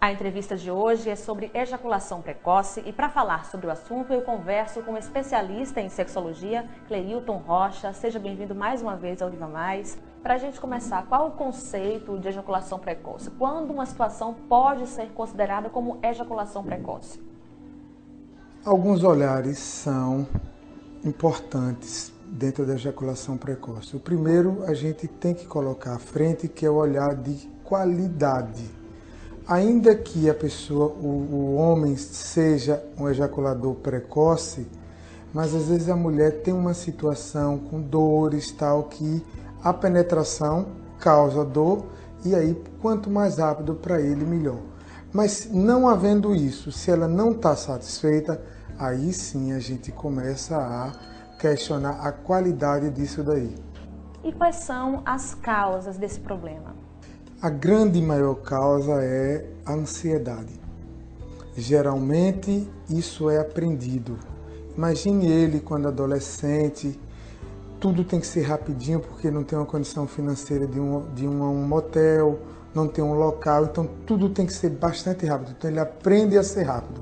A entrevista de hoje é sobre ejaculação precoce e para falar sobre o assunto eu converso com um especialista em sexologia, Cleilton Rocha. Seja bem-vindo mais uma vez ao Viva Mais. Para a gente começar, qual o conceito de ejaculação precoce? Quando uma situação pode ser considerada como ejaculação precoce? Alguns olhares são importantes dentro da ejaculação precoce. O primeiro a gente tem que colocar à frente, que é o olhar de qualidade ainda que a pessoa, o, o homem seja um ejaculador precoce, mas às vezes a mulher tem uma situação com dores tal que a penetração causa dor e aí quanto mais rápido para ele melhor. Mas não havendo isso, se ela não está satisfeita, aí sim a gente começa a questionar a qualidade disso daí. E quais são as causas desse problema? A grande maior causa é a ansiedade. Geralmente isso é aprendido. Imagine ele quando adolescente, tudo tem que ser rapidinho porque não tem uma condição financeira de um, de um, um motel, não tem um local, então tudo tem que ser bastante rápido. Então ele aprende a ser rápido.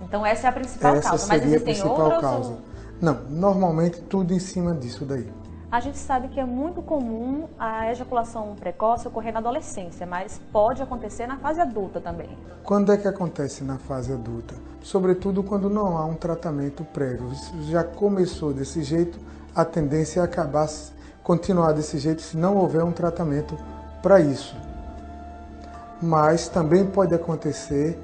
Então essa é a principal essa causa, mas existem a principal outras? causa. Ou... Não, normalmente tudo em cima disso daí. A gente sabe que é muito comum a ejaculação precoce ocorrer na adolescência, mas pode acontecer na fase adulta também. Quando é que acontece na fase adulta? Sobretudo quando não há um tratamento prévio. Já começou desse jeito, a tendência é acabar, continuar desse jeito se não houver um tratamento para isso. Mas também pode acontecer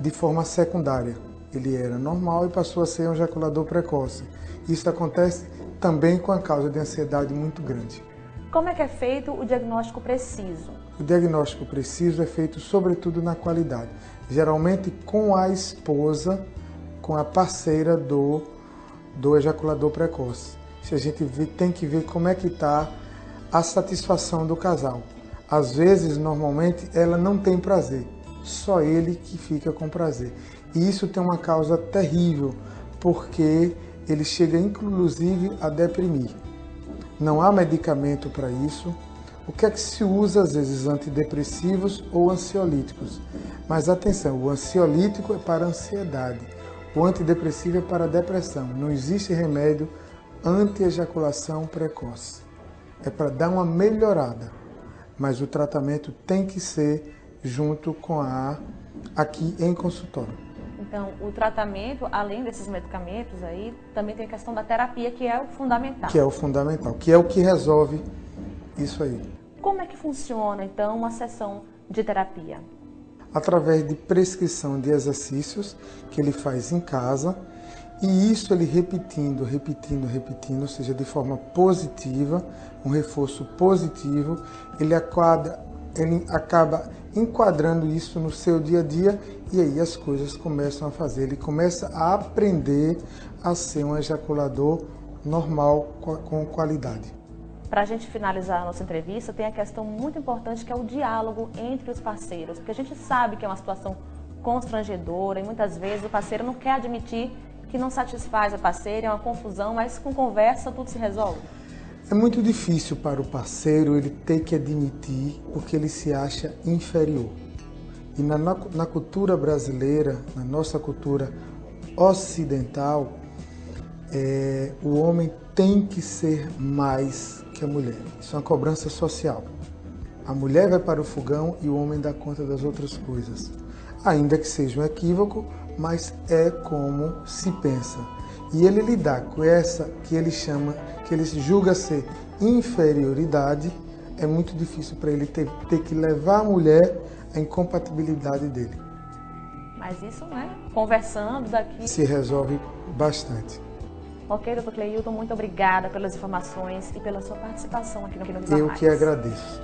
de forma secundária. Ele era normal e passou a ser um ejaculador precoce. Isso acontece também com a causa de ansiedade muito grande. Como é que é feito o diagnóstico preciso? O diagnóstico preciso é feito sobretudo na qualidade, geralmente com a esposa, com a parceira do, do ejaculador precoce. Se a gente tem que ver como é que está a satisfação do casal. Às vezes, normalmente, ela não tem prazer, só ele que fica com prazer. E isso tem uma causa terrível, porque ele chega inclusive a deprimir. Não há medicamento para isso. O que é que se usa às vezes antidepressivos ou ansiolíticos? Mas atenção, o ansiolítico é para ansiedade, o antidepressivo é para depressão. Não existe remédio anti-ejaculação precoce. É para dar uma melhorada, mas o tratamento tem que ser junto com a aqui em consultório. Então, o tratamento, além desses medicamentos aí, também tem a questão da terapia, que é o fundamental. Que é o fundamental, que é o que resolve isso aí. Como é que funciona, então, uma sessão de terapia? Através de prescrição de exercícios que ele faz em casa, e isso ele repetindo, repetindo, repetindo, ou seja, de forma positiva, um reforço positivo, ele acaba, ele acaba enquadrando isso no seu dia a dia e aí as coisas começam a fazer. Ele começa a aprender a ser um ejaculador normal com qualidade. Para a gente finalizar a nossa entrevista, tem a questão muito importante que é o diálogo entre os parceiros, porque a gente sabe que é uma situação constrangedora e muitas vezes o parceiro não quer admitir que não satisfaz a parceira, é uma confusão, mas com conversa tudo se resolve. É muito difícil para o parceiro ele ter que admitir porque ele se acha inferior. E na, na cultura brasileira, na nossa cultura ocidental, é, o homem tem que ser mais que a mulher. Isso é uma cobrança social. A mulher vai para o fogão e o homem dá conta das outras coisas. Ainda que seja um equívoco, mas é como se pensa. E ele lidar com essa que ele chama, que ele julga ser inferioridade, é muito difícil para ele ter, ter que levar a mulher à incompatibilidade dele. Mas isso, né? Conversando daqui. Se resolve bastante. Ok, doutor Cleilton, muito obrigada pelas informações e pela sua participação aqui no Viva Eu que agradeço.